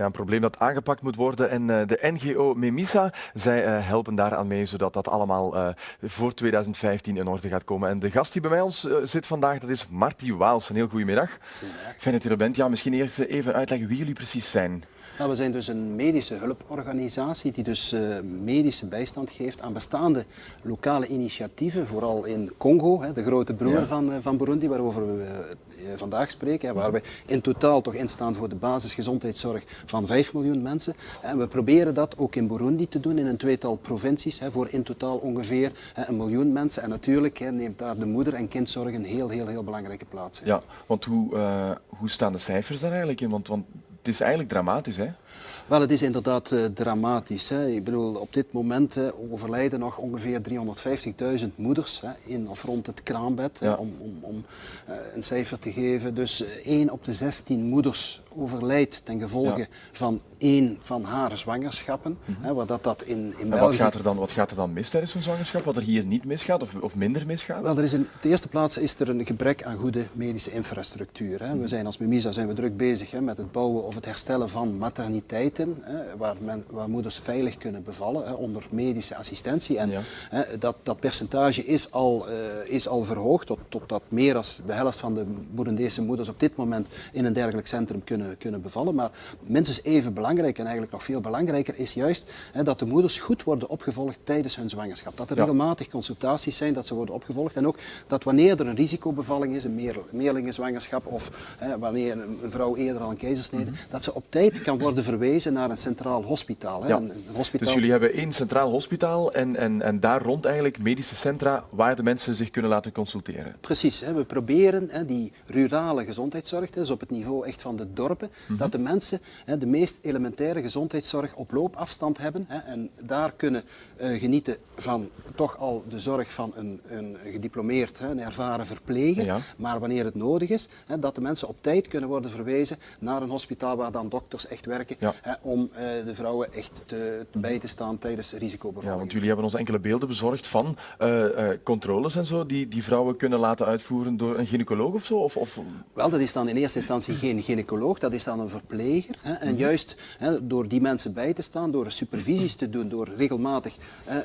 Ja, een probleem dat aangepakt moet worden. En uh, de NGO Memisa, zij uh, helpen daaraan mee, zodat dat allemaal uh, voor 2015 in orde gaat komen. En de gast die bij mij ons zit vandaag, dat is Marty Waals. Een heel. Goedemiddag. Fijn dat je er bent. Ja, misschien eerst even uitleggen wie jullie precies zijn. Nou, we zijn dus een medische hulporganisatie die dus uh, medische bijstand geeft aan bestaande lokale initiatieven, vooral in Congo, hè, de grote broer ja. van, uh, van Burundi, waarover we uh, vandaag spreken, hè, waar we in totaal toch instaan voor de basisgezondheidszorg van 5 miljoen mensen. En we proberen dat ook in Burundi te doen, in een tweetal provincies, hè, voor in totaal ongeveer hè, een miljoen mensen. En natuurlijk hè, neemt daar de moeder- en kindzorg een heel, heel, heel belangrijke plaats in. Ja, want hoe, hoe staan de cijfers daar eigenlijk in? Want, want het is eigenlijk dramatisch, hè? Wel, het is inderdaad uh, dramatisch. Hè. Ik bedoel, op dit moment uh, overlijden nog ongeveer 350.000 moeders hè, in of rond het kraambed. Ja. Hè, om om, om uh, een cijfer te geven. Dus 1 op de 16 moeders overlijdt ten gevolge ja. van één van haar zwangerschappen. Mm -hmm. hè, wat dat, dat in, in België... wat, gaat er dan, wat gaat er dan mis tijdens zo'n zwangerschap? Wat er hier niet misgaat of, of minder misgaat? Wel, er is in de eerste plaats is er een gebrek aan goede medische infrastructuur. Hè. Mm -hmm. We zijn als Memisa zijn we druk bezig hè, met het bouwen of het herstellen van materniteiten, hè, waar, men, waar moeders veilig kunnen bevallen hè, onder medische assistentie. En ja. dat, dat percentage is al, uh, is al verhoogd tot, tot dat meer dan de helft van de Boerendese moeders op dit moment in een dergelijk centrum kunnen, kunnen bevallen. Maar minstens even belangrijk en eigenlijk nog veel belangrijker is juist hè, dat de moeders goed worden opgevolgd tijdens hun zwangerschap. Dat er ja. regelmatig consultaties zijn, dat ze worden opgevolgd. En ook dat wanneer er een risicobevalling is, een meer, meerlingenzwangerschap of hè, wanneer een, een, vrouw eerder al een keizersnede, mm -hmm. Dat ze op tijd kan worden verwezen naar een centraal hospitaal. Hè. Ja. Een, een hospitaal. Dus jullie hebben één centraal hospitaal en, en, en daar rond eigenlijk medische centra waar de mensen zich kunnen laten consulteren. Precies, hè. we proberen hè, die rurale gezondheidszorg, dus op het niveau echt van de dorpen, mm -hmm. dat de mensen hè, de meest elementaire gezondheidszorg op loopafstand hebben hè, en daar kunnen uh, genieten van toch al de zorg van een, een gediplomeerd, hè, een ervaren verpleger, ja. maar wanneer het nodig is, hè, dat de mensen op tijd kunnen worden verwezen naar een hospitaal waar dan dokters echt werken ja. hè, om uh, de vrouwen echt te, te bij te staan tijdens risicobevallingen. Ja, want jullie hebben ons enkele beelden bezorgd van uh, controles en zo die, die vrouwen kunnen laten uitvoeren door een gynaecoloog of zo? Of, of... Wel, dat is dan in eerste instantie geen gynaecoloog, dat is dan een verpleger. Hè, en mm -hmm. juist hè, door die mensen bij te staan, door supervisies te doen, door regelmatig hè,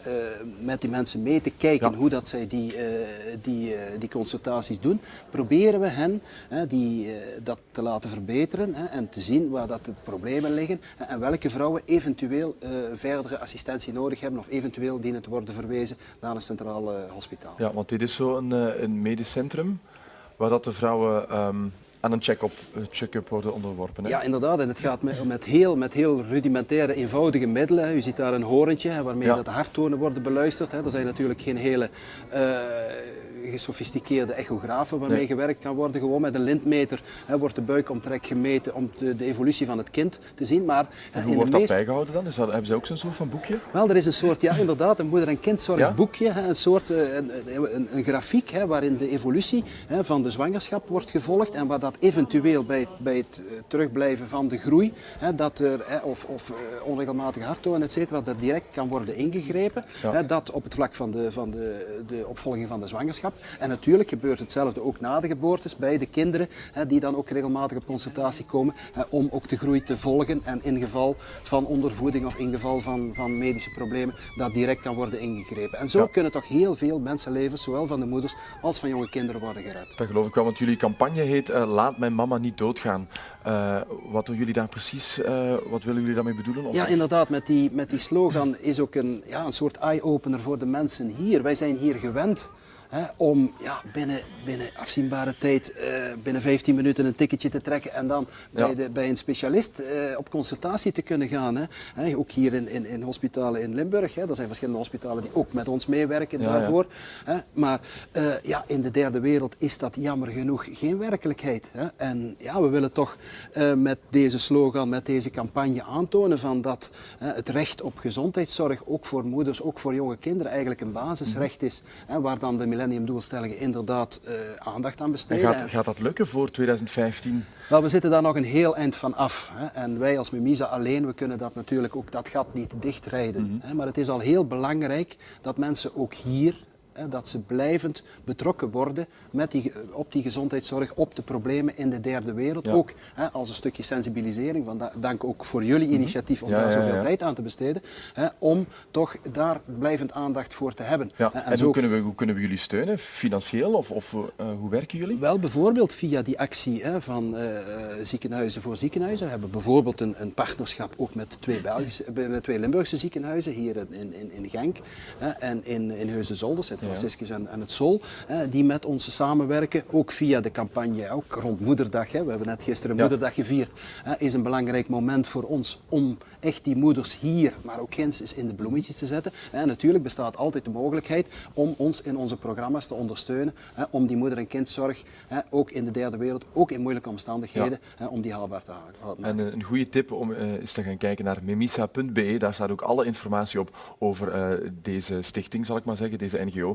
met die mensen mee te kijken ja. hoe dat zij die, die, die consultaties doen, proberen we hen die, dat te laten verbeteren en te zien waar dat de problemen liggen en welke vrouwen eventueel uh, verdere assistentie nodig hebben of eventueel dienen te worden verwezen naar een centraal uh, hospitaal. Ja, want dit is zo een, uh, een medisch centrum waar dat de vrouwen um, aan een check-up check worden onderworpen. Hè? Ja, inderdaad. En het gaat met, met, heel, met heel rudimentaire, eenvoudige middelen. U ziet daar een horentje waarmee ja. de harttonen worden beluisterd. Hè. Er zijn natuurlijk geen hele gesofisticeerde echografen waarmee nee. gewerkt kan worden. Gewoon met een lintmeter hè, wordt de buikomtrek gemeten om de, de, evolutie van het kind te zien. Maar, en hoe wordt meest... dat bijgehouden dan? Is dat, hebben ze ook zo'n soort van boekje? Wel, er is een soort, ja inderdaad, een moeder- en kindzorgboekje. Ja? Een soort een, een, een grafiek hè, waarin de evolutie hè, van de zwangerschap wordt gevolgd en waar dat eventueel bij het, bij het terugblijven van de groei, hè, dat er, hè, of, of uh, onregelmatige harttonen, et cetera, dat direct kan worden ingegrepen. Ja. Hè, dat op het vlak van de, van de, de opvolging van de zwangerschap. En natuurlijk gebeurt hetzelfde ook na de geboortes bij de kinderen, hè, die dan ook regelmatig op consultatie komen, hè, om ook de groei te volgen en in geval van ondervoeding of in geval van, van medische problemen, dat direct kan worden ingegrepen. En zo ja. kunnen toch heel veel mensenlevens, zowel van de moeders als van jonge kinderen, worden gered. Dat geloof ik wel, want jullie campagne heet uh, Laat mijn mama niet doodgaan. Uh, wat doen jullie daar precies, uh, wat willen jullie daarmee bedoelen? Of ja, inderdaad, met die, met die slogan is ook een, ja, een soort eye-opener voor de mensen hier. Wij zijn hier gewend Hè, om ja, binnen, binnen afzienbare tijd, uh, binnen 15 minuten een ticketje te trekken en dan ja. bij, de, bij een specialist uh, op consultatie te kunnen gaan. Hè. Hè, ook hier in, in, in hospitalen in Limburg. Hè. Er zijn verschillende hospitalen die ook met ons meewerken ja, daarvoor. Hè. Maar uh, ja, in de derde wereld is dat jammer genoeg geen werkelijkheid. Hè. En ja, we willen toch met deze slogan, met deze campagne aantonen van dat het recht op gezondheidszorg ook voor moeders, ook voor jonge kinderen eigenlijk een basisrecht is. Hè, waar dan de millenniumdoelstellingen inderdaad uh, aandacht aan besteden. En gaat, gaat, dat lukken voor 2015? Wel, we zitten daar nog een heel eind van af. Hè. En wij als Memisa alleen, we kunnen dat natuurlijk ook dat gat niet dichtrijden. Mm -hmm. hè. Maar het is al heel belangrijk dat mensen ook hier dat ze blijvend betrokken worden met die, op die gezondheidszorg, op de problemen in de derde wereld. Ja. Ook hè, als een stukje sensibilisering, van da- dank ook voor jullie initiatief om Mhm. Ja, daar zoveel ja. tijd aan te besteden, hè, om toch daar blijvend aandacht voor te hebben. En, hoe, kunnen we, hoe kunnen we jullie steunen? Financieel of, of eh, hoe werken jullie? Wel bijvoorbeeld via die actie hè, van eh, eh, ziekenhuizen voor ziekenhuizen. We hebben bijvoorbeeld een, een partnerschap ook met twee, Belgische, eh, met twee Limburgse ziekenhuizen, hier in, in, in Genk hè, en in, in Heusden-Zolder, Sint-Franciscus en, en het Sol, hè, die met ons samenwerken, ook via de campagne, ook rond Moederdag. Hè. We hebben net gisteren. Moederdag gevierd. Hè, is een belangrijk moment voor ons om echt die moeders hier, maar ook ginds, eens in de bloemetjes te zetten. En natuurlijk bestaat altijd de mogelijkheid om ons in onze programma's te ondersteunen, hè, om die moeder- en kindzorg, hè, ook in de derde wereld, ook in moeilijke omstandigheden, hè, om die haalbaar te houden. En een goede tip om eh, is te gaan kijken naar memisa.be. Daar staat ook alle informatie op over eh, deze stichting, zal ik maar zeggen, deze NGO.